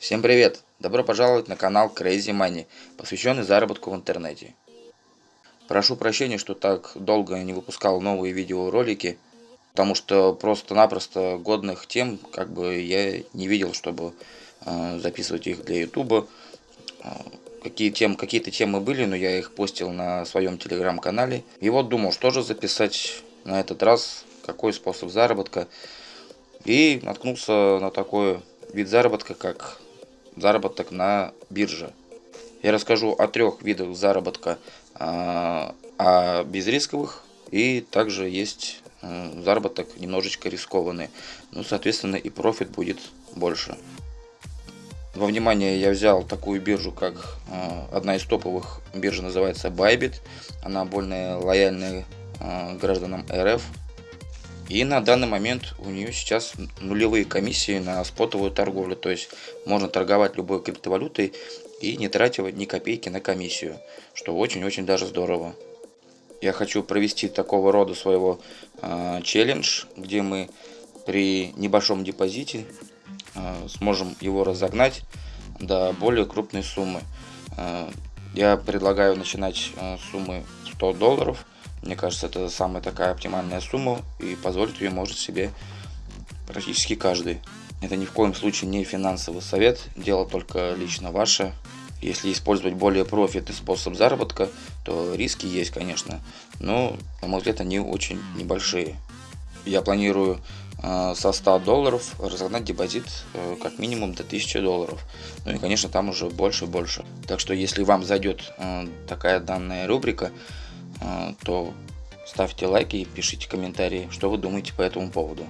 Всем привет! Добро пожаловать на канал Crazy Money, посвященный заработку в интернете. Прошу прощения, что так долго не выпускал новые видеоролики, потому что просто-напросто годных тем как бы я не видел, чтобы э, записывать их для ютуба. Э, какие тем, какие-то темы были, но я их постил на своем телеграм-канале. И вот думал, что же записать на этот раз, какой способ заработка. И наткнулся на такой вид заработка, как заработок на бирже. Я расскажу о трех видах заработка, а, о безрисковых и также есть э, заработок немножечко рискованный. Ну, соответственно, и профит будет больше. Во внимание я взял такую биржу, как э, одна из топовых бирж называется Bybit. Она более лояльная э, гражданам РФ. И на данный момент у нее сейчас нулевые комиссии на спотовую торговлю. То есть можно торговать любой криптовалютой и не тратя ни копейки на комиссию. Что очень-очень даже здорово. Я хочу провести такого рода своего э, челлендж, где мы при небольшом депозите э, сможем его разогнать до более крупной суммы. Э, я предлагаю начинать э, суммы 100 долларов мне кажется, это самая такая оптимальная сумма, и позволить ее может себе практически каждый. Это ни в коем случае не финансовый совет, дело только лично ваше. Если использовать более профитный способ заработка, то риски есть, конечно, но, на мой взгляд, они очень небольшие. Я планирую э, со 100 долларов разогнать депозит э, как минимум до 1000 долларов. Ну и, конечно, там уже больше и больше. Так что, если вам зайдет э, такая данная рубрика, то ставьте лайки и пишите комментарии, что вы думаете по этому поводу.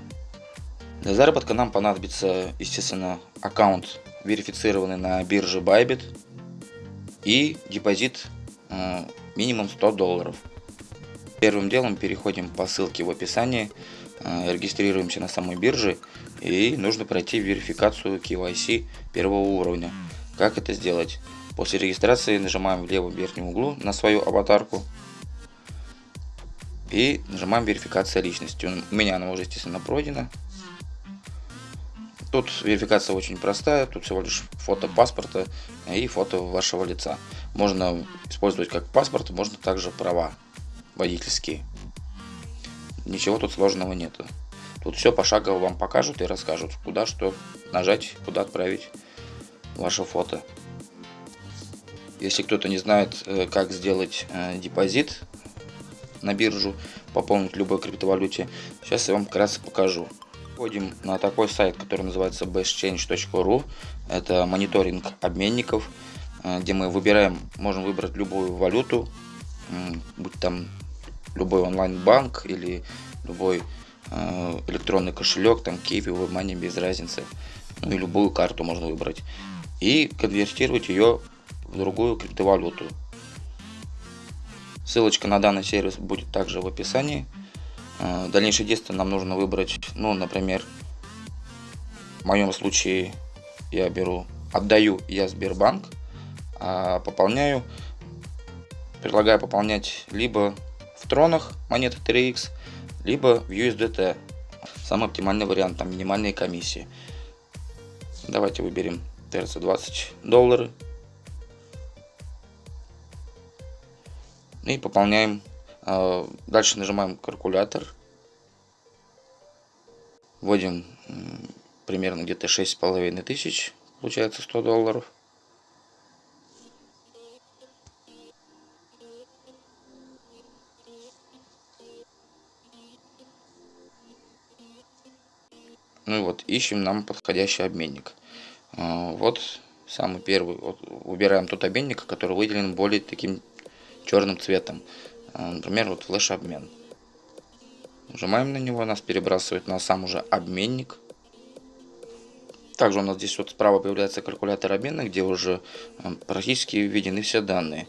Для заработка нам понадобится, естественно, аккаунт, верифицированный на бирже Bybit и депозит а, минимум 100 долларов. Первым делом переходим по ссылке в описании, а, регистрируемся на самой бирже и нужно пройти верификацию KYC первого уровня. Как это сделать? После регистрации нажимаем в левом верхнем углу на свою аватарку и нажимаем верификация личности. У меня она уже, естественно, пройдена. Тут верификация очень простая, тут всего лишь фото паспорта и фото вашего лица. Можно использовать как паспорт, можно также права водительские. Ничего тут сложного нету. Тут все пошагово вам покажут и расскажут, куда что нажать, куда отправить ваше фото. Если кто-то не знает, э, как сделать э, депозит на биржу, пополнить любой криптовалюте. Сейчас я вам вкратце покажу. Входим на такой сайт, который называется bestchange.ru. Это мониторинг обменников, э, где мы выбираем, можем выбрать любую валюту, будь там любой онлайн-банк или любой э, электронный кошелек, там Kiwi, WebMoney, без разницы. Ну и любую карту можно выбрать. И конвертировать ее в другую криптовалюту. Ссылочка на данный сервис будет также в описании. Э, дальнейшее действие нам нужно выбрать, ну, например, в моем случае я беру, отдаю я Сбербанк, а пополняю, предлагаю пополнять либо в тронах монеты 3x, либо в USDT. Самый оптимальный вариант, там минимальные комиссии. Давайте выберем TRC20 доллары. И пополняем. А, дальше нажимаем калькулятор. Вводим примерно где-то шесть с половиной тысяч, получается 100 долларов. Ну и вот, ищем нам подходящий обменник. А, вот самый первый. Вот, выбираем тот обменник, который выделен более таким черным цветом. А, например, вот флеш-обмен. Нажимаем на него, нас перебрасывает на сам уже обменник. Также у нас здесь вот справа появляется калькулятор обмена, где уже а, практически введены все данные.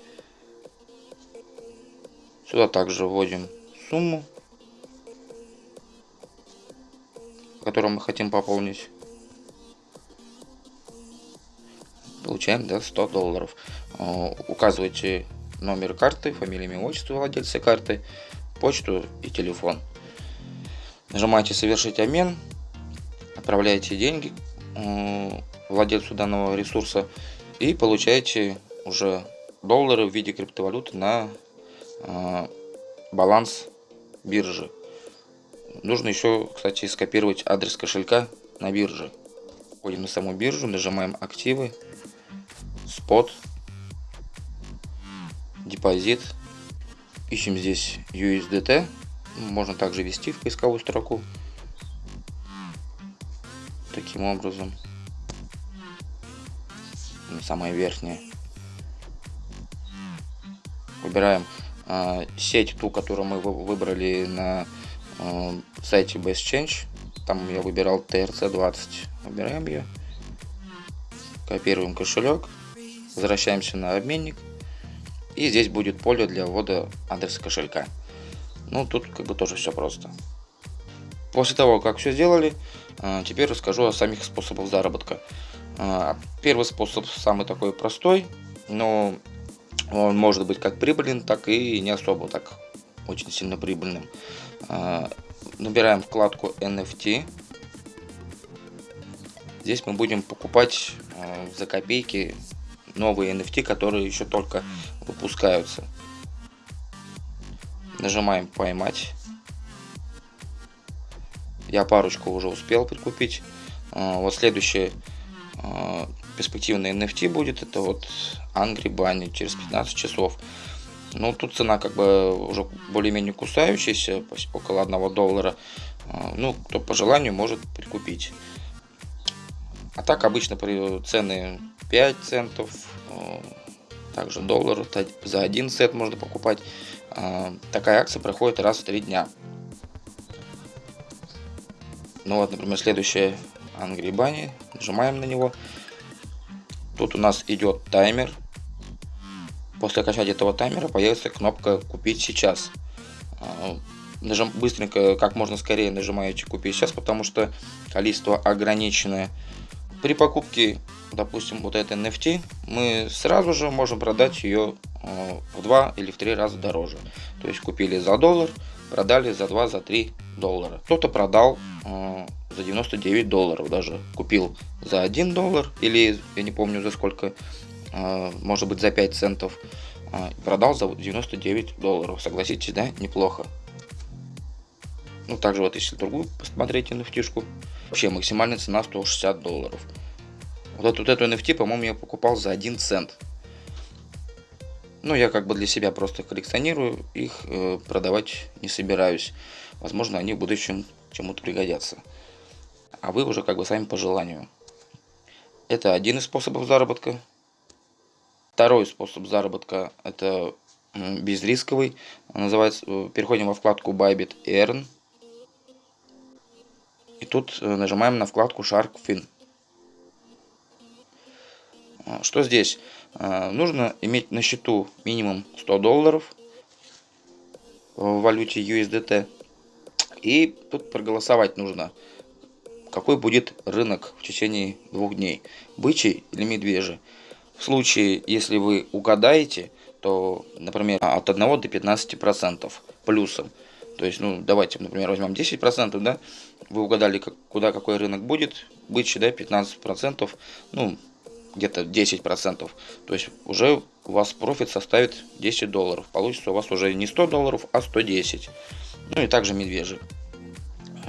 Сюда также вводим сумму, которую мы хотим пополнить. Получаем да, 100 долларов. А, указывайте номер карты, фамилия, имя, отчество владельца карты, почту и телефон. Нажимаете «Совершить обмен», отправляете деньги. владельцу данного ресурса и получаете уже доллары в виде криптовалюты на э, баланс биржи. Нужно еще, кстати, скопировать адрес кошелька на бирже. Входим на саму биржу, нажимаем активы, спот, депозит. Ищем здесь USDT. Можно также ввести в поисковую строку. Таким образом. Самое верхнее. Выбираем э, сеть, ту, которую мы выбрали на э, сайте Best Change. Там я выбирал TRC20. Выбираем ее. Копируем кошелек. Возвращаемся на обменник. И здесь будет поле для ввода адреса кошелька. Ну, тут как бы тоже все просто. После того, как все сделали, а, теперь расскажу о самих способах заработка. А, первый способ самый такой простой, но он может быть как прибыльным, так и не особо так очень сильно прибыльным. А, набираем вкладку NFT. Здесь мы будем покупать за копейки новые NFT, которые еще только выпускаются. Нажимаем поймать. Я парочку уже успел прикупить. А, вот следующее а, перспективный NFT будет. Это вот Angry Bunny через 15 часов. Ну, тут цена как бы уже более-менее кусающаяся, около 1 доллара. А, ну, кто по желанию может прикупить. А так обычно цены 5 центов, также доллар за один сет можно покупать. Такая акция проходит раз в 3 дня. Ну вот, например, следующее Angry Bunny. Нажимаем на него. Тут у нас идет таймер. После окончания этого таймера появится кнопка «Купить сейчас». Нажим, быстренько, как можно скорее нажимаете «Купить сейчас», потому что количество ограниченное. При покупке, допустим, вот этой NFT, мы сразу же можем продать ее в два или в три раза дороже. То есть купили за доллар, продали за 2, за 3 доллара. Кто-то продал э, за 99 долларов даже. Купил за 1 доллар или я не помню за сколько, э, может быть за 5 центов. Э, продал за 99 долларов. Согласитесь, да? Неплохо. Ну, также вот если другую посмотреть NFT-шку. Вообще максимальная цена 160 долларов. Вот эту, вот эту NFT, по-моему, я покупал за 1 цент. Ну, я как бы для себя просто коллекционирую, их э, продавать не собираюсь. Возможно, они в будущем чему-то пригодятся. А вы уже как бы сами по желанию. Это один из способов заработка. Второй способ заработка это безрисковый. Называется, э, переходим во вкладку Bybit Earn. Тут э, нажимаем на вкладку Shark Fin. А, что здесь? А, нужно иметь на счету минимум 100 долларов в валюте USDT. И тут проголосовать нужно, какой будет рынок в течение двух дней, бычий или медвежий. В случае, если вы угадаете, то, например, от 1 до 15 процентов плюсом. То есть, ну, давайте, например, возьмем 10 процентов, да, вы угадали, как, куда какой рынок будет, бычий, да, 15 процентов, ну, где-то 10%. То есть уже у вас профит составит 10 долларов. Получится у вас уже не 100 долларов, а 110. Ну и также медвежий.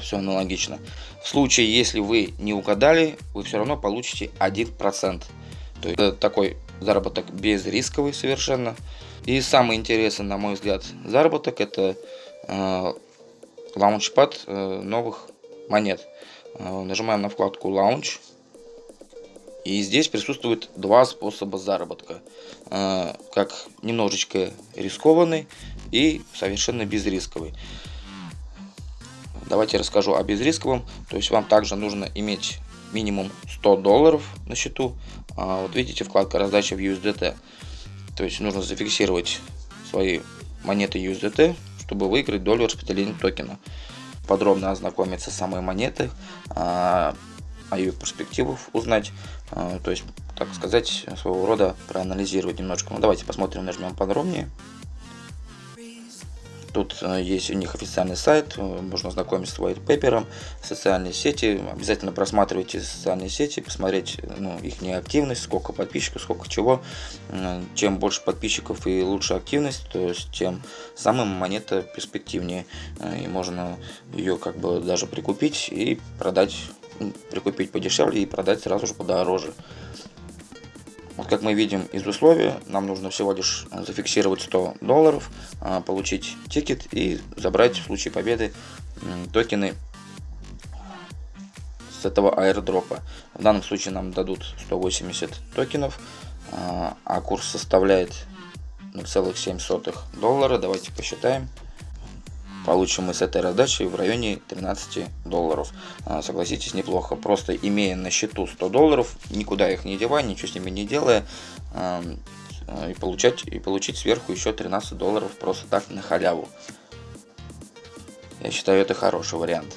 Все аналогично. В случае, если вы не угадали, вы все равно получите 1%. То есть такой заработок безрисковый совершенно. И самый интересный, на мой взгляд, заработок это лаунчпад э, новых монет. Э, нажимаем на вкладку Launch и здесь присутствует два способа заработка. Как немножечко рискованный и совершенно безрисковый. Давайте расскажу о безрисковом. То есть вам также нужно иметь минимум 100 долларов на счету. А, вот видите вкладка раздача в USDT. То есть нужно зафиксировать свои монеты USDT, чтобы выиграть долю распределения токена. Подробно ознакомиться с самой монетой, а, о ее перспективах узнать, а, то есть, так сказать, своего рода проанализировать немножко. Ну, давайте посмотрим, нажмем подробнее. Тут э, есть у них официальный сайт, э, можно ознакомиться с white paper, социальные сети. Обязательно просматривайте социальные сети, посмотреть ну, их активность, сколько подписчиков, сколько чего. Чем больше подписчиков и лучше активность, то есть тем самым монета перспективнее. И можно ее как бы даже прикупить и продать, прикупить подешевле и продать сразу же подороже. Вот как мы видим из условия, нам нужно всего лишь зафиксировать 100 долларов, а, получить тикет и забрать в случае победы токены с этого аирдропа. В данном случае нам дадут 180 токенов, а, а курс составляет 0,7 доллара. Давайте посчитаем получим мы с этой раздачи в районе 13 долларов. А, согласитесь, неплохо. Просто имея на счету 100 долларов, никуда их не девая, ничего с ними не делая, а, и получать и получить сверху еще 13 долларов просто так на халяву. Я считаю, это хороший вариант.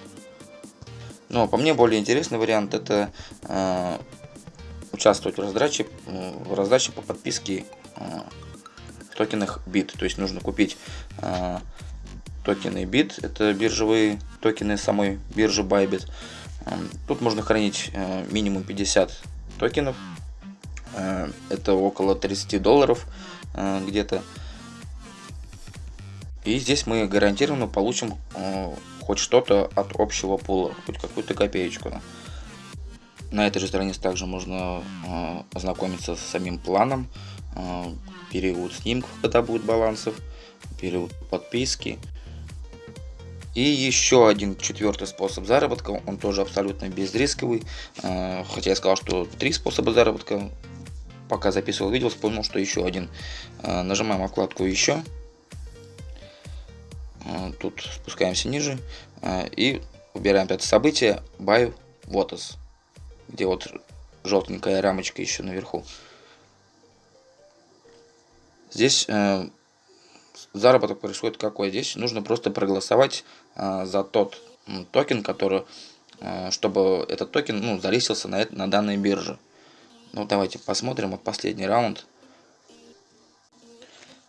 Но по мне более интересный вариант это участвовать в раздаче, в раздаче по подписке в токенах BIT. То есть нужно купить токены BIT, это биржевые токены самой биржи Bybit. Эм, тут можно хранить э, минимум 50 токенов, э, это около 30 долларов э, где-то. И здесь мы гарантированно получим хоть что-то от общего пула, хоть какую-то копеечку. На этой же странице также можно ознакомиться с самим планом, период снимков, когда будет балансов, период подписки, и еще один четвертый способ заработка, он тоже абсолютно безрисковый. Э, хотя я сказал, что три способа заработка. Пока записывал видео, вспомнил, что еще один. Э, нажимаем вкладку «Еще». Э, тут спускаемся ниже. И выбираем пятое событие «ByVotes», где вот желтенькая рамочка еще наверху. Здесь заработок происходит какой? Здесь нужно просто проголосовать а, за тот токен, который, а, чтобы этот токен ну, залистился на, на данной бирже. Ну, давайте посмотрим вот последний раунд.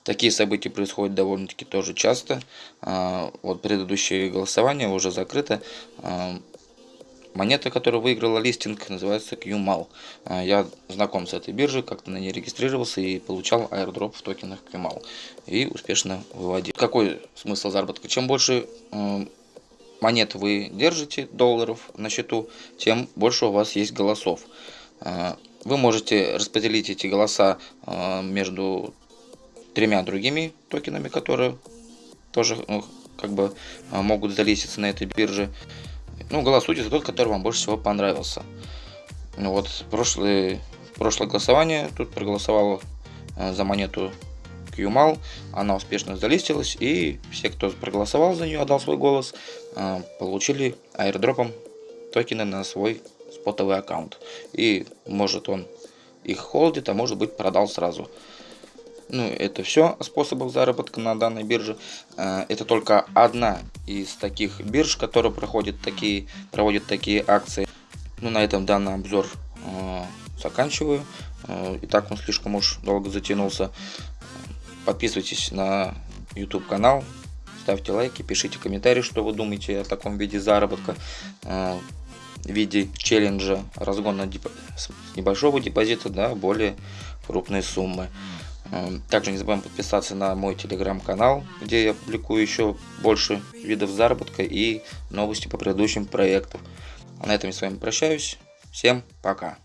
Такие события происходят довольно-таки тоже часто. А, вот предыдущее голосование уже закрыто. Монета, которая выиграла листинг, называется QMAL. А, я знаком с этой биржей, как-то на ней регистрировался и получал airdrop в токенах QMAL. И успешно выводил. Какой смысл заработка? Чем больше монет вы держите, долларов на счету, тем больше у вас есть голосов. А, вы можете распределить эти голоса а, между тремя другими токенами, которые тоже ну, как бы могут залиститься на этой бирже. Ну, голосуйте за тот, который вам больше всего понравился. Ну вот, прошлое, прошлое голосование, тут проголосовало э, за монету QMAL, она успешно залистилась, и все, кто проголосовал за нее, отдал свой голос, э, получили аирдропом токены на свой спотовый аккаунт. И может он их холдит, а может быть продал сразу. Ну, это все способов заработка на данной бирже. Э, это только одна из таких бирж, которые проходят такие, проводят такие акции. Ну, на этом данный обзор э, заканчиваю. Э, и так он слишком уж долго затянулся. Подписывайтесь на YouTube канал, ставьте лайки, пишите комментарии, что вы думаете о таком виде заработка в виде челленджа разгона с небольшого депозита до более крупной суммы. Эм, также не забываем подписаться на мой телеграм-канал, где я публикую еще больше видов заработка и новости по предыдущим проектам. А на этом я с вами прощаюсь. Всем пока.